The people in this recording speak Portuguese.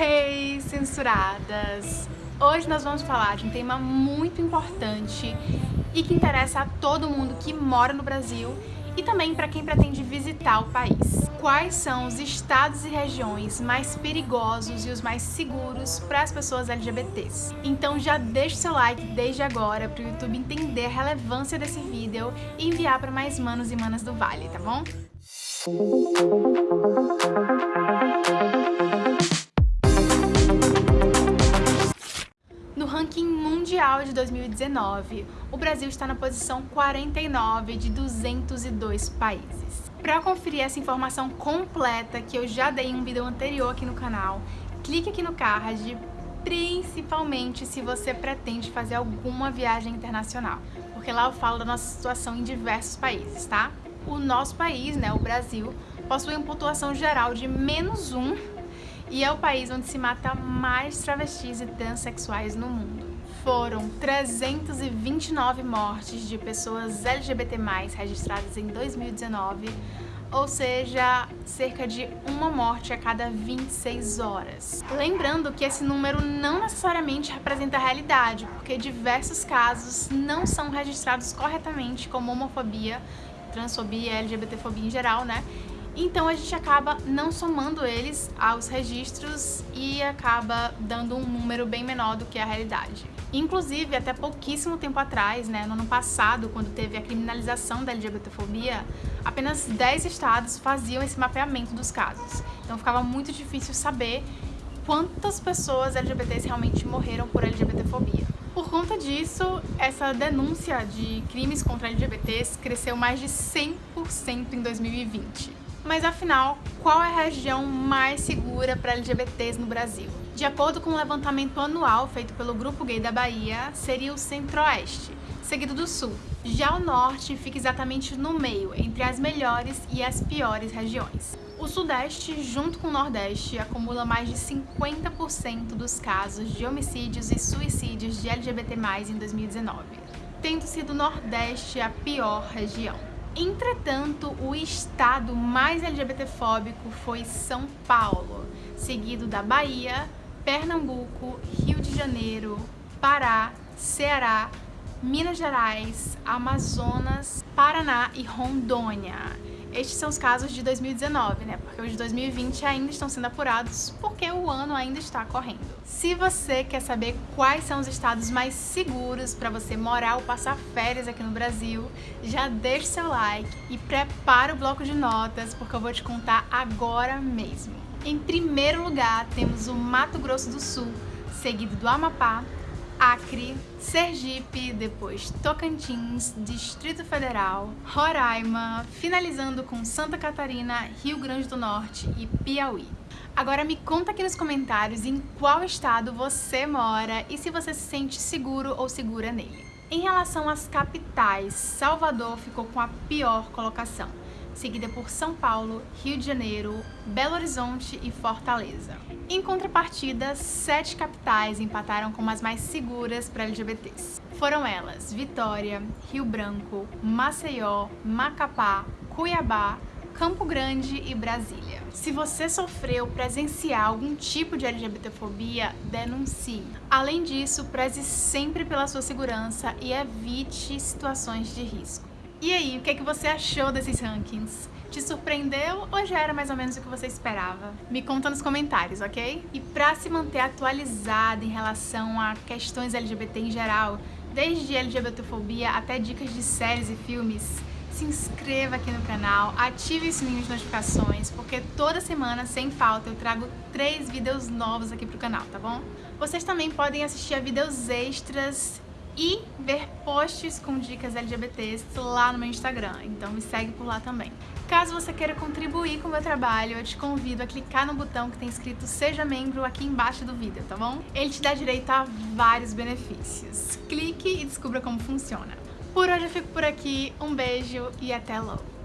Hey, censuradas! Hoje nós vamos falar de um tema muito importante e que interessa a todo mundo que mora no Brasil e também para quem pretende visitar o país. Quais são os estados e regiões mais perigosos e os mais seguros para as pessoas LGBTs? Então já deixe seu like desde agora para o YouTube entender a relevância desse vídeo e enviar para mais manos e manas do Vale, tá bom? 2019, o Brasil está na posição 49 de 202 países. Para conferir essa informação completa, que eu já dei em um vídeo anterior aqui no canal, clique aqui no card, principalmente se você pretende fazer alguma viagem internacional, porque lá eu falo da nossa situação em diversos países, tá? O nosso país, né, o Brasil, possui uma pontuação geral de menos um e é o país onde se mata mais travestis e transexuais no mundo. Foram 329 mortes de pessoas LGBT+, registradas em 2019, ou seja, cerca de uma morte a cada 26 horas. Lembrando que esse número não necessariamente representa a realidade, porque diversos casos não são registrados corretamente como homofobia, transfobia, LGBTfobia em geral, né? Então a gente acaba não somando eles aos registros e acaba dando um número bem menor do que a realidade. Inclusive, até pouquíssimo tempo atrás, né, no ano passado, quando teve a criminalização da LGBTfobia, apenas 10 estados faziam esse mapeamento dos casos. Então ficava muito difícil saber quantas pessoas LGBTs realmente morreram por LGBTfobia. Por conta disso, essa denúncia de crimes contra LGBTs cresceu mais de 100% em 2020. Mas afinal, qual é a região mais segura para LGBTs no Brasil? De acordo com um levantamento anual feito pelo Grupo Gay da Bahia, seria o Centro-Oeste, seguido do Sul. Já o Norte fica exatamente no meio, entre as melhores e as piores regiões. O Sudeste, junto com o Nordeste, acumula mais de 50% dos casos de homicídios e suicídios de LGBT+, em 2019, tendo sido o Nordeste a pior região. Entretanto, o estado mais LGBTfóbico foi São Paulo, seguido da Bahia, Pernambuco, Rio de Janeiro, Pará, Ceará, Minas Gerais, Amazonas, Paraná e Rondônia. Estes são os casos de 2019, né? Porque os de 2020 ainda estão sendo apurados porque o ano ainda está correndo. Se você quer saber quais são os estados mais seguros para você morar ou passar férias aqui no Brasil, já deixe seu like e prepara o bloco de notas porque eu vou te contar agora mesmo. Em primeiro lugar, temos o Mato Grosso do Sul, seguido do Amapá, Acre, Sergipe, depois Tocantins, Distrito Federal, Roraima, finalizando com Santa Catarina, Rio Grande do Norte e Piauí. Agora me conta aqui nos comentários em qual estado você mora e se você se sente seguro ou segura nele. Em relação às capitais, Salvador ficou com a pior colocação seguida por São Paulo, Rio de Janeiro, Belo Horizonte e Fortaleza. Em contrapartida, sete capitais empataram como as mais seguras para LGBTs. Foram elas Vitória, Rio Branco, Maceió, Macapá, Cuiabá, Campo Grande e Brasília. Se você sofreu presenciar algum tipo de LGBTfobia, denuncie. Além disso, preze sempre pela sua segurança e evite situações de risco. E aí, o que, é que você achou desses rankings? Te surpreendeu ou já era mais ou menos o que você esperava? Me conta nos comentários, ok? E pra se manter atualizada em relação a questões LGBT em geral, desde LGBTfobia até dicas de séries e filmes, se inscreva aqui no canal, ative o sininho de notificações, porque toda semana, sem falta, eu trago três vídeos novos aqui pro canal, tá bom? Vocês também podem assistir a vídeos extras e ver posts com dicas LGBTs lá no meu Instagram, então me segue por lá também. Caso você queira contribuir com o meu trabalho, eu te convido a clicar no botão que tem escrito Seja Membro aqui embaixo do vídeo, tá bom? Ele te dá direito a vários benefícios. Clique e descubra como funciona. Por hoje eu fico por aqui, um beijo e até logo!